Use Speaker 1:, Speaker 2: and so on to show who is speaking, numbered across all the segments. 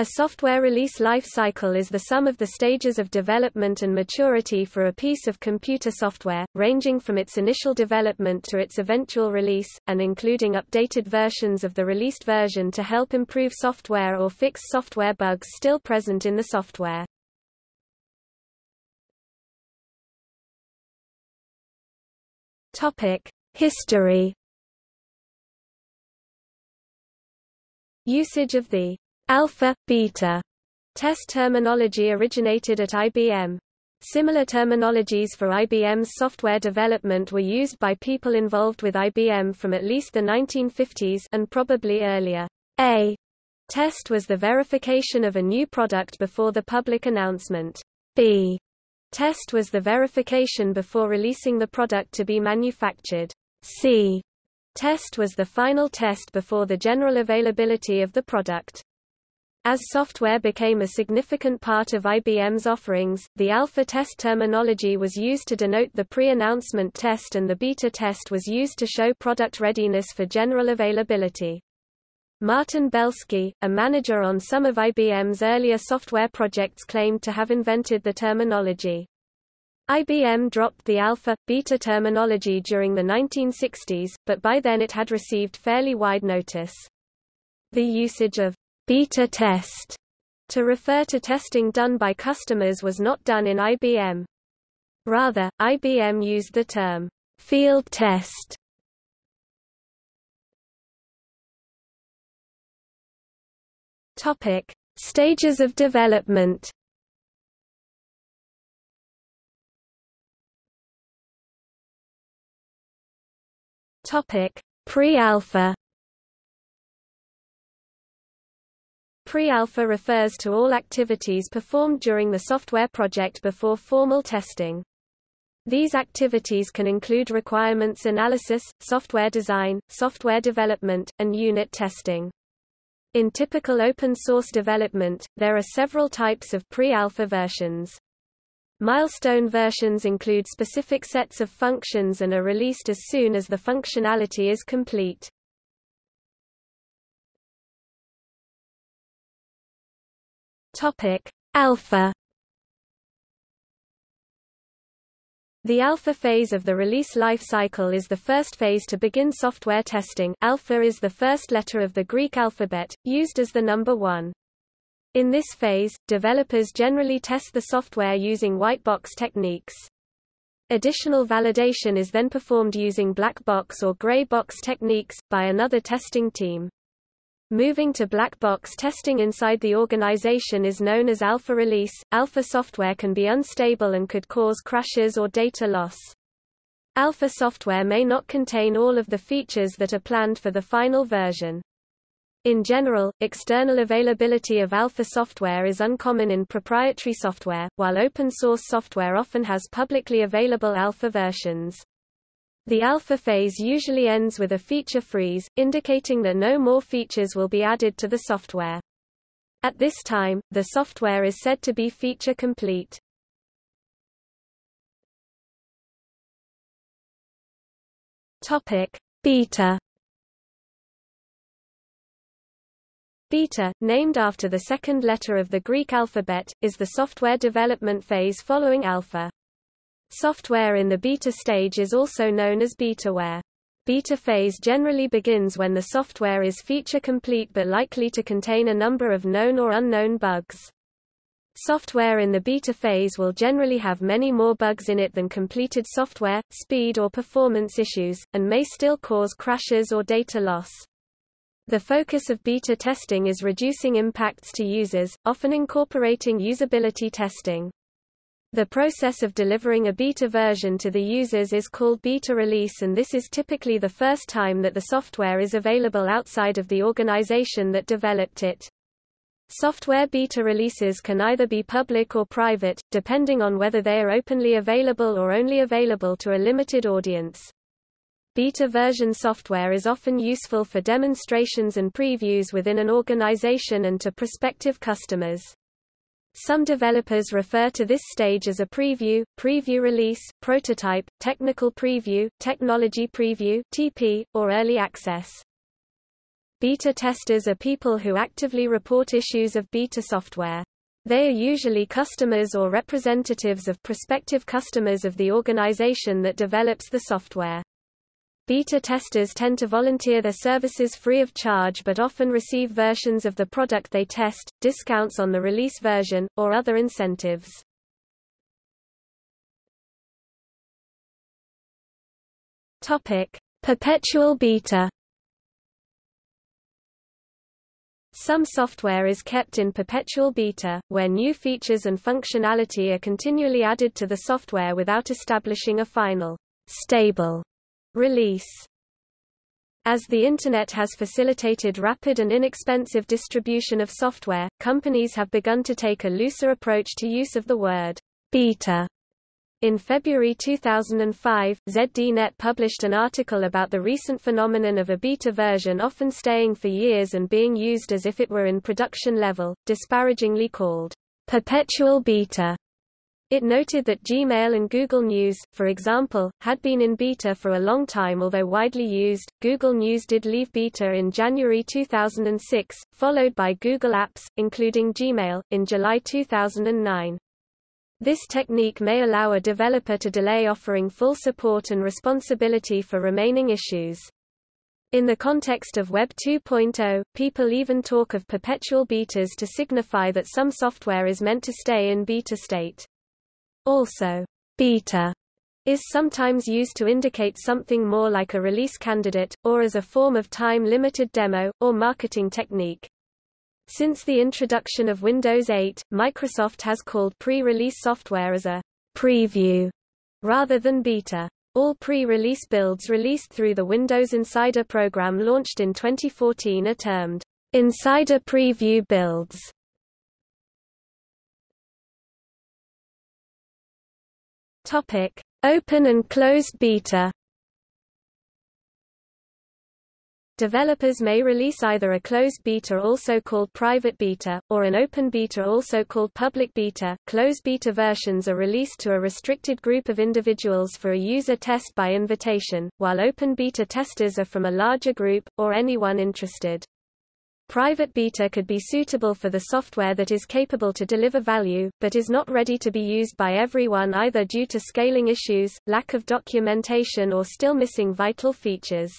Speaker 1: A software release life cycle is the sum of the stages of development and maturity for a piece of computer software, ranging from its initial development to its eventual release, and including updated versions of the released version to help improve software or fix software bugs still present in the software. History Usage of the alpha, beta test terminology originated at IBM. Similar terminologies for IBM's software development were used by people involved with IBM from at least the 1950s and probably earlier. A test was the verification of a new product before the public announcement. B test was the verification before releasing the product to be manufactured. C test was the final test before the general availability of the product. As software became a significant part of IBM's offerings, the alpha test terminology was used to denote the pre-announcement test and the beta test was used to show product readiness for general availability. Martin Belsky, a manager on some of IBM's earlier software projects claimed to have invented the terminology. IBM dropped the alpha, beta terminology during the 1960s, but by then it had received fairly wide notice. The usage of beta test to refer to testing done by customers was not done in IBM. Rather, IBM used the term field test. Topic: Stages of development. Topic: Pre-alpha. Pre-alpha refers to all activities performed during the software project before formal testing. These activities can include requirements analysis, software design, software development, and unit testing. In typical open-source development, there are several types of pre-alpha versions. Milestone versions include specific sets of functions and are released as soon as the functionality is complete. Topic: Alpha The alpha phase of the release life cycle is the first phase to begin software testing alpha is the first letter of the Greek alphabet, used as the number one. In this phase, developers generally test the software using white box techniques. Additional validation is then performed using black box or gray box techniques, by another testing team. Moving to black box testing inside the organization is known as alpha release. Alpha software can be unstable and could cause crashes or data loss. Alpha software may not contain all of the features that are planned for the final version. In general, external availability of alpha software is uncommon in proprietary software, while open source software often has publicly available alpha versions. The alpha phase usually ends with a feature freeze, indicating that no more features will be added to the software. At this time, the software is said to be feature complete. Topic: Beta Beta, named after the second letter of the Greek alphabet, is the software development phase following alpha. Software in the beta stage is also known as betaware. Beta phase generally begins when the software is feature complete but likely to contain a number of known or unknown bugs. Software in the beta phase will generally have many more bugs in it than completed software, speed or performance issues, and may still cause crashes or data loss. The focus of beta testing is reducing impacts to users, often incorporating usability testing. The process of delivering a beta version to the users is called beta release and this is typically the first time that the software is available outside of the organization that developed it. Software beta releases can either be public or private, depending on whether they are openly available or only available to a limited audience. Beta version software is often useful for demonstrations and previews within an organization and to prospective customers. Some developers refer to this stage as a preview, preview release, prototype, technical preview, technology preview (TP), or early access. Beta testers are people who actively report issues of beta software. They are usually customers or representatives of prospective customers of the organization that develops the software. Beta testers tend to volunteer their services free of charge but often receive versions of the product they test, discounts on the release version, or other incentives. Topic: Perpetual beta Some software is kept in perpetual beta, where new features and functionality are continually added to the software without establishing a final, stable release. As the Internet has facilitated rapid and inexpensive distribution of software, companies have begun to take a looser approach to use of the word beta in February 2005, ZDNet published an article about the recent phenomenon of a beta version often staying for years and being used as if it were in production level, disparagingly called perpetual beta. It noted that Gmail and Google News, for example, had been in beta for a long time although widely used. Google News did leave beta in January 2006, followed by Google Apps, including Gmail, in July 2009. This technique may allow a developer to delay offering full support and responsibility for remaining issues. In the context of Web 2.0, people even talk of perpetual betas to signify that some software is meant to stay in beta state. Also, beta is sometimes used to indicate something more like a release candidate, or as a form of time-limited demo, or marketing technique. Since the introduction of Windows 8, Microsoft has called pre-release software as a preview rather than beta. All pre-release builds released through the Windows Insider program launched in 2014 are termed Insider Preview builds. Topic: Open and closed beta. Developers may release either a closed beta also called private beta, or an open beta also called public beta. Closed beta versions are released to a restricted group of individuals for a user test by invitation, while open beta testers are from a larger group, or anyone interested. Private beta could be suitable for the software that is capable to deliver value, but is not ready to be used by everyone either due to scaling issues, lack of documentation or still missing vital features.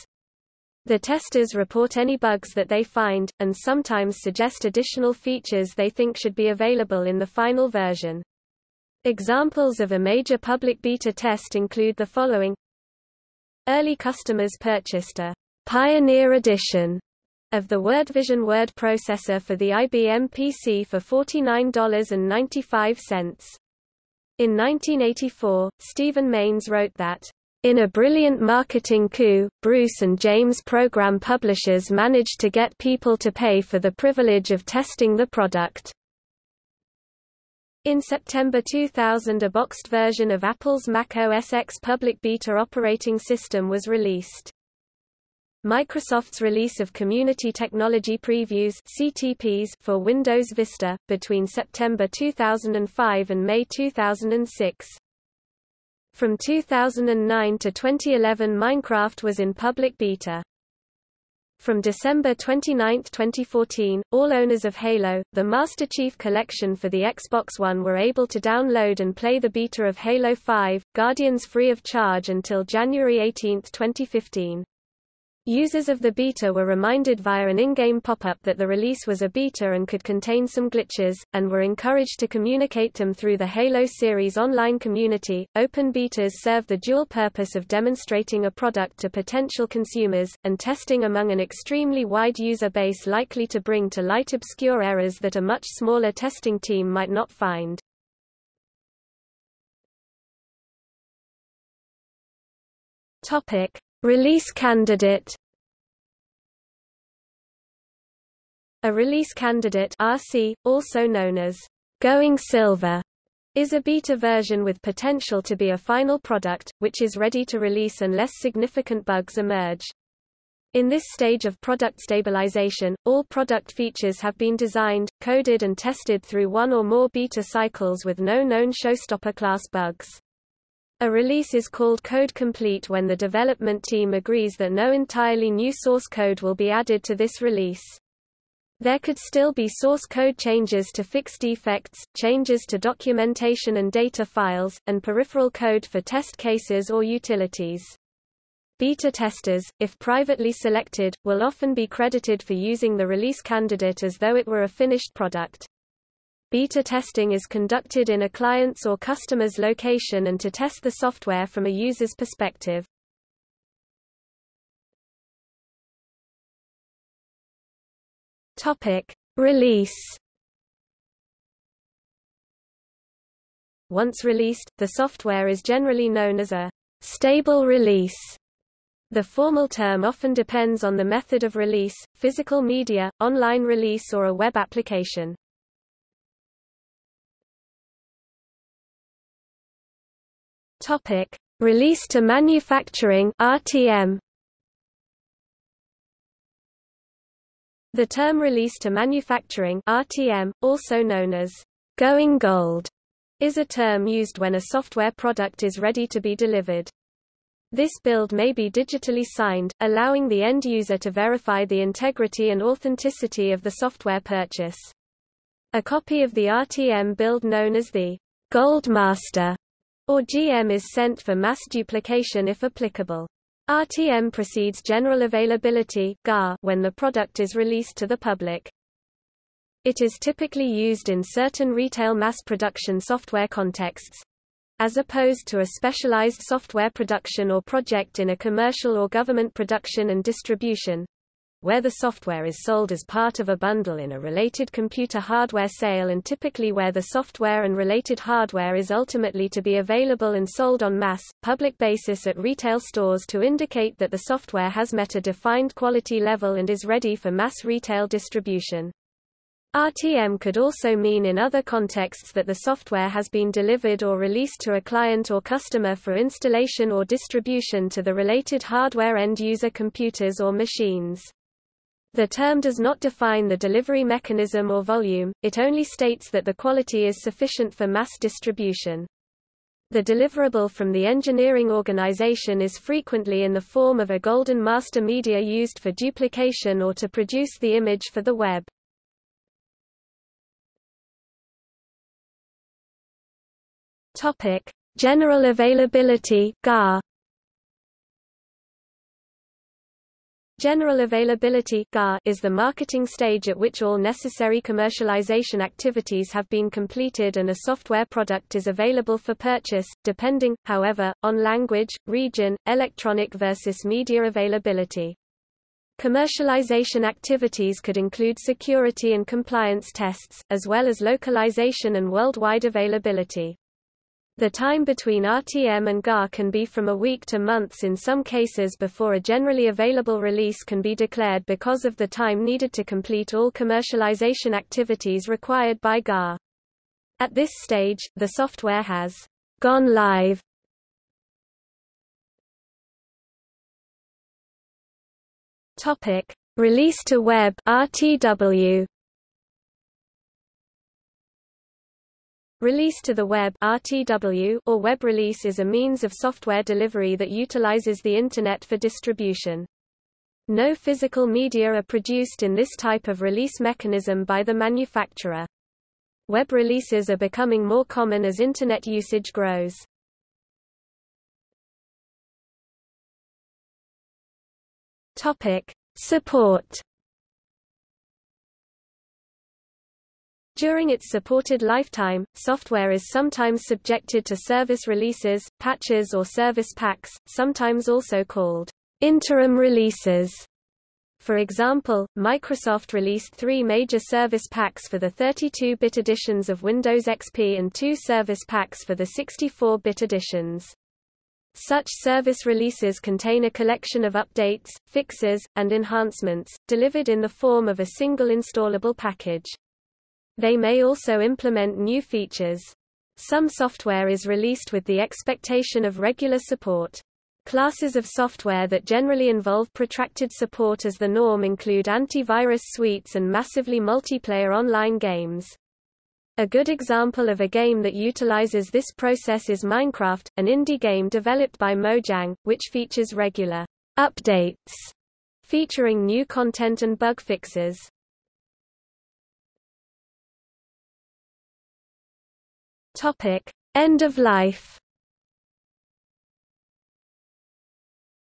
Speaker 1: The testers report any bugs that they find, and sometimes suggest additional features they think should be available in the final version. Examples of a major public beta test include the following. Early customers purchased a Pioneer Edition of the WordVision word processor for the IBM PC for $49.95. In 1984, Stephen Manes wrote that in a brilliant marketing coup, Bruce and James program publishers managed to get people to pay for the privilege of testing the product. In September 2000 a boxed version of Apple's Mac OS X public beta operating system was released. Microsoft's release of Community Technology Previews CTPs for Windows Vista, between September 2005 and May 2006, from 2009 to 2011 Minecraft was in public beta. From December 29, 2014, all owners of Halo, the Master Chief Collection for the Xbox One were able to download and play the beta of Halo 5, Guardians free of charge until January 18, 2015. Users of the beta were reminded via an in-game pop-up that the release was a beta and could contain some glitches, and were encouraged to communicate them through the Halo series online community. Open betas serve the dual purpose of demonstrating a product to potential consumers, and testing among an extremely wide user base likely to bring to light obscure errors that a much smaller testing team might not find. Topic. Release candidate A release candidate RC, also known as going silver, is a beta version with potential to be a final product, which is ready to release unless significant bugs emerge. In this stage of product stabilization, all product features have been designed, coded and tested through one or more beta cycles with no known showstopper class bugs. A release is called code complete when the development team agrees that no entirely new source code will be added to this release. There could still be source code changes to fix defects, changes to documentation and data files, and peripheral code for test cases or utilities. Beta testers, if privately selected, will often be credited for using the release candidate as though it were a finished product. Beta testing is conducted in a client's or customer's location and to test the software from a user's perspective. Topic: Release. Once released, the software is generally known as a stable release. The formal term often depends on the method of release, physical media, online release or a web application. Topic: Release to manufacturing (RTM). The term release to manufacturing (RTM), also known as going gold, is a term used when a software product is ready to be delivered. This build may be digitally signed, allowing the end user to verify the integrity and authenticity of the software purchase. A copy of the RTM build known as the Gold Master or GM is sent for mass duplication if applicable. RTM precedes general availability when the product is released to the public. It is typically used in certain retail mass production software contexts, as opposed to a specialized software production or project in a commercial or government production and distribution where the software is sold as part of a bundle in a related computer hardware sale and typically where the software and related hardware is ultimately to be available and sold on mass, public basis at retail stores to indicate that the software has met a defined quality level and is ready for mass retail distribution. RTM could also mean in other contexts that the software has been delivered or released to a client or customer for installation or distribution to the related hardware end-user computers or machines. The term does not define the delivery mechanism or volume, it only states that the quality is sufficient for mass distribution. The deliverable from the engineering organization is frequently in the form of a golden master media used for duplication or to produce the image for the web. General availability (GAR). General availability is the marketing stage at which all necessary commercialization activities have been completed and a software product is available for purchase, depending, however, on language, region, electronic versus media availability. Commercialization activities could include security and compliance tests, as well as localization and worldwide availability. The time between RTM and GAR can be from a week to months in some cases before a generally available release can be declared because of the time needed to complete all commercialization activities required by GAR. At this stage, the software has gone live. Topic: Release to web (RTW). Release to the web RTW or web release is a means of software delivery that utilizes the Internet for distribution. No physical media are produced in this type of release mechanism by the manufacturer. Web releases are becoming more common as Internet usage grows. Topic. Support During its supported lifetime, software is sometimes subjected to service releases, patches or service packs, sometimes also called interim releases. For example, Microsoft released three major service packs for the 32-bit editions of Windows XP and two service packs for the 64-bit editions. Such service releases contain a collection of updates, fixes, and enhancements, delivered in the form of a single installable package. They may also implement new features. Some software is released with the expectation of regular support. Classes of software that generally involve protracted support as the norm include antivirus suites and massively multiplayer online games. A good example of a game that utilizes this process is Minecraft, an indie game developed by Mojang, which features regular updates featuring new content and bug fixes. Topic: End of life.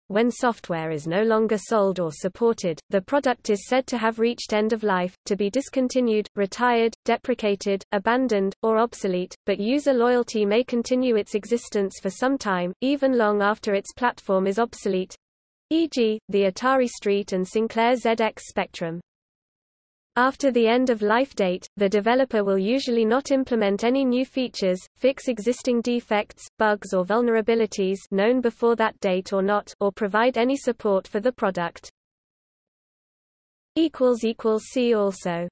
Speaker 1: When software is no longer sold or supported, the product is said to have reached end of life, to be discontinued, retired, deprecated, abandoned, or obsolete, but user loyalty may continue its existence for some time, even long after its platform is obsolete e.g., the Atari ST and Sinclair ZX Spectrum. After the end-of-life date, the developer will usually not implement any new features, fix existing defects, bugs or vulnerabilities known before that date or not, or provide any support for the product. See also